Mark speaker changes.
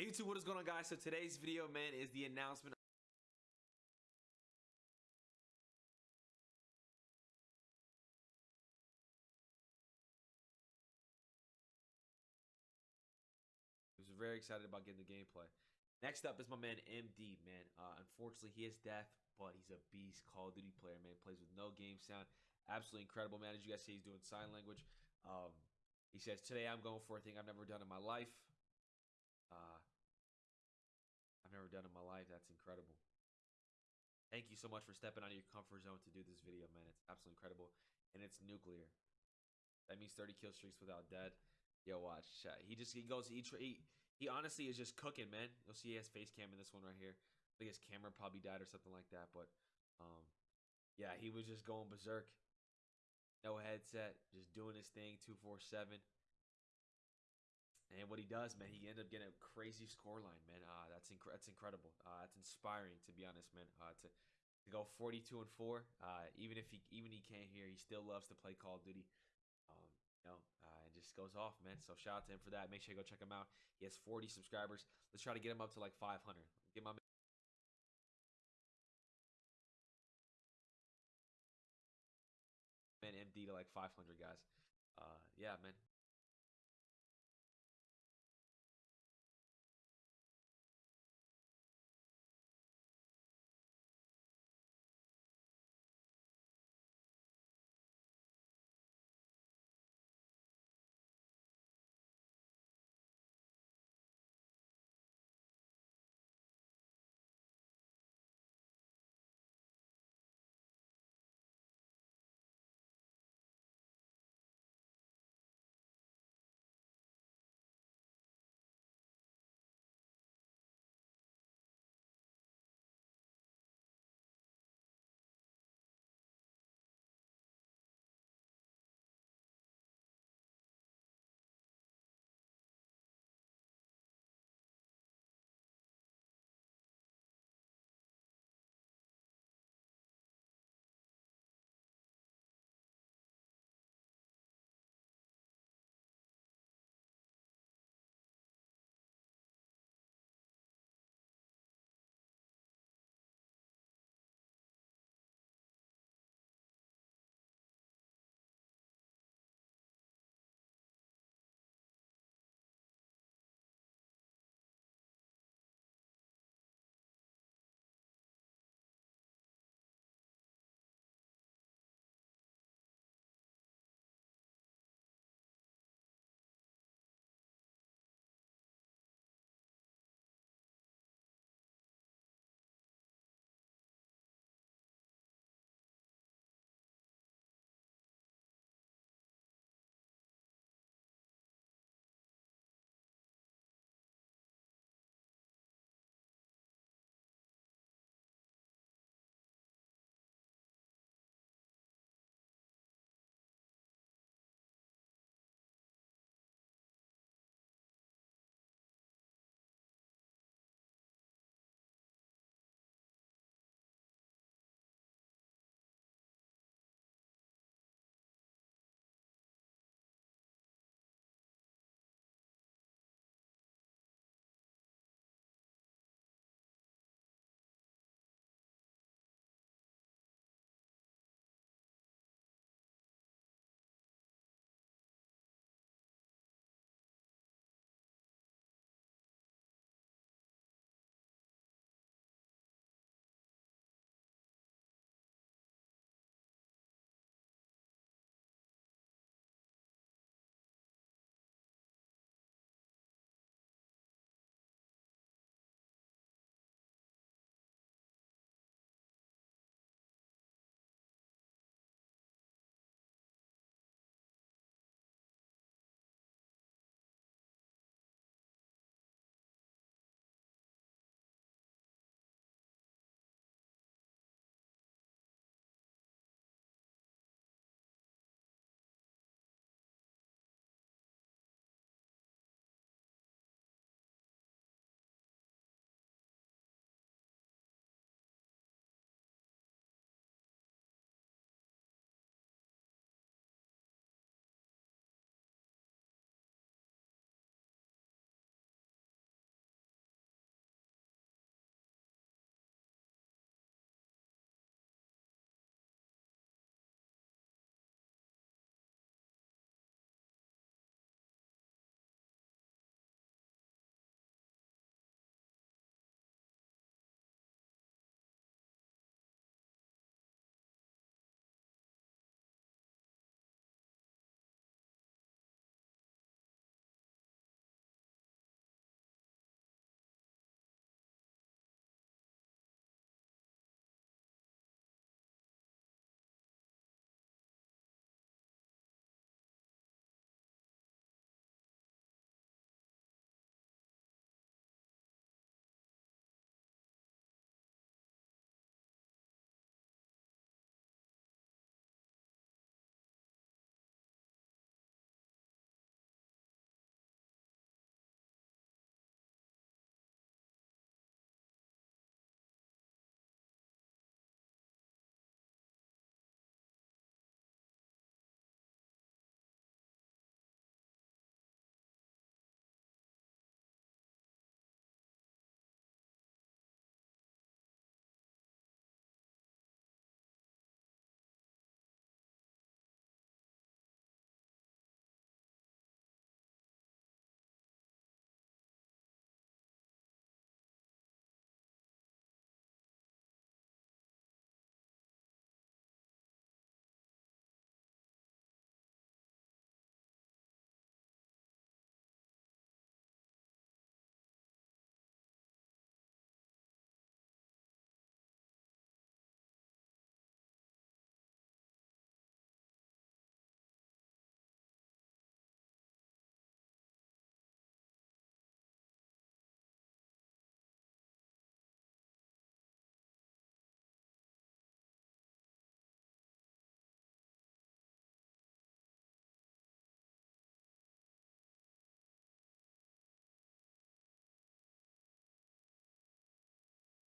Speaker 1: Hey YouTube, what is going on guys? So today's video, man, is the announcement I was very excited about getting the gameplay. Next up is my man MD, man. Uh, unfortunately, he is death, but he's a beast Call of Duty player, man. Plays with no game sound. Absolutely incredible, man. As you guys see, he's doing sign language. Um, he says, Today I'm going for a thing I've never done in my life. Uh, I've never done in my life. That's incredible. Thank you so much for stepping out of your comfort zone to do this video, man. It's absolutely incredible. And it's nuclear. That means 30 kill streaks without dead. Yo, watch. He just he goes he he, he honestly is just cooking, man. You'll see he has face cam in this one right here. I think his camera probably died or something like that, but um yeah, he was just going berserk. No headset, just doing his thing 247. And what he does, man, he ended up getting a crazy scoreline, man. Uh, that's inc- that's incredible. Uh, that's inspiring, to be honest, man. Uh, to, to go 42 and four, uh, even if he even he can't hear, he still loves to play Call of Duty. Um, you know, uh, it just goes off, man. So shout out to him for that. Make sure you go check him out. He has 40 subscribers. Let's try to get him up to like 500. Get my man MD to like 500 guys. Uh, yeah, man.